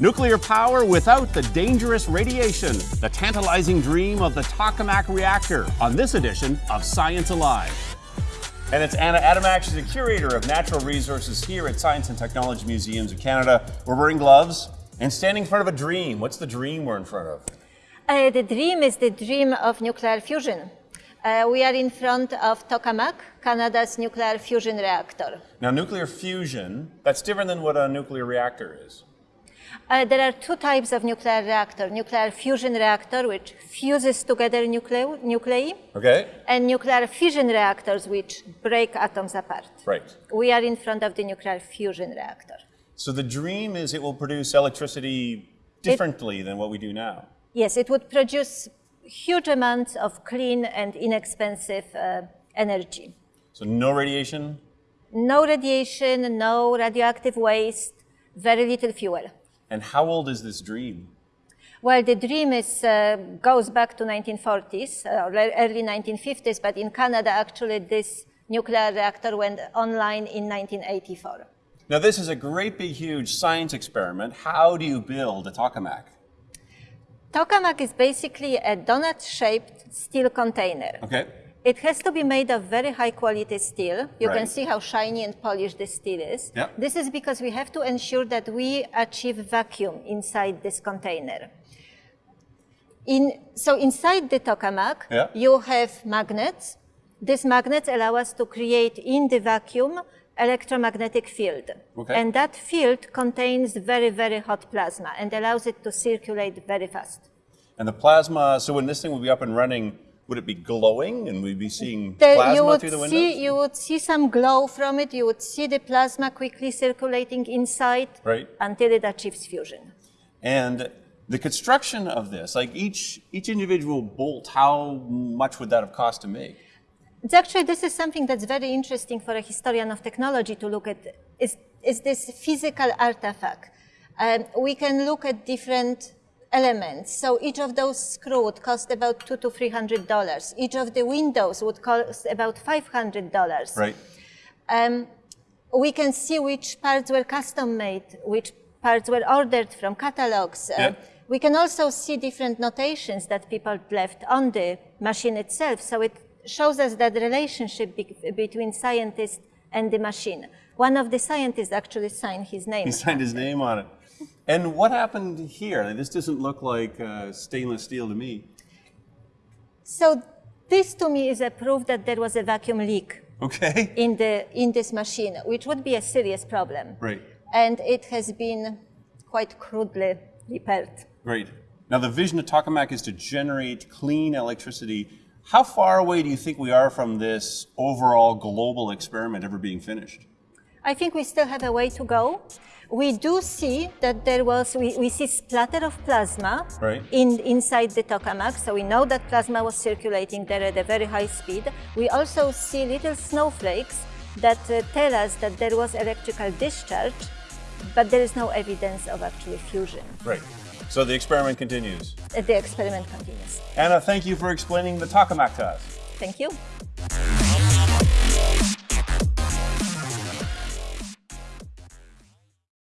Nuclear power without the dangerous radiation. The tantalizing dream of the tokamak reactor on this edition of Science Alive. And it's Anna Adamek. She's a curator of natural resources here at Science and Technology Museums of Canada. We're wearing gloves and standing in front of a dream. What's the dream we're in front of? Uh, the dream is the dream of nuclear fusion. Uh, we are in front of Tokamak, Canada's nuclear fusion reactor. Now, nuclear fusion, that's different than what a nuclear reactor is. Uh, there are two types of nuclear reactor. Nuclear fusion reactor, which fuses together nuclei, nuclei Okay. and nuclear fission reactors, which break atoms apart. Right. We are in front of the nuclear fusion reactor. So the dream is it will produce electricity differently than what we do now. Yes, it would produce huge amounts of clean and inexpensive uh, energy. So no radiation, No radiation, no radioactive waste, very little fuel. And how old is this dream? Well, the dream is, uh, goes back to 1940s, uh, or early 1950s, but in Canada, actually, this nuclear reactor went online in 1984. Now, this is a great big huge science experiment. How do you build a tokamak? Tokamak is basically a donut-shaped steel container. Okay. It has to be made of very high quality steel. You can see how shiny and polished the steel is. Yeah. This is because we have to ensure that we achieve vacuum inside this container. In, so inside the tokamak, Yeah. you have magnets. These magnets allow us to create in the vacuum electromagnetic field. Okay. And that field contains very, very hot plasma and allows it to circulate very fast. And the plasma, so when this thing will be up and running, would it be glowing and we'd be seeing The- plasma you would through the windows? see you would see some glow from it. You would see the plasma quickly circulating inside Right. until it achieves fusion. And the construction of this, like each each individual bolt, how much would that have cost to make? It's actually this is something that's very interesting for a historian of technology to look at. Is is this physical artifact? Um, we can look at different elements. So each of those screws would cost about two to three hundred dollars. Each of the windows would cost about five hundred dollars. Right. Um, we can see which parts were custom made, which parts were ordered from catalogs. Uh, we can also see different notations that people left on the machine itself. So it shows us that relationship be- between scientist and the machine. One of the scientists actually signed his name. He signed his name on it. And what happened here? This doesn't look like uh, stainless steel to me. So this to me is a proof that there was a vacuum leak Okay. in, the, in this machine, which would be a serious problem. Right. And it has been quite crudely repaired. Great. Now the vision of tokamak is to generate clean electricity. How far away do you think we are from this overall global experiment ever being finished? I think we still have a way to go. We do see that there was, we, we see splatter of plasma Right. in, inside the tokamak, so we know that plasma was circulating there at a very high speed. We also see little snowflakes that uh, tell us that there was electrical discharge, but there is no evidence of actually fusion. Right. So the experiment continues. Uh, The experiment continues. Anna, thank you for explaining the tokamak to us. Thank you.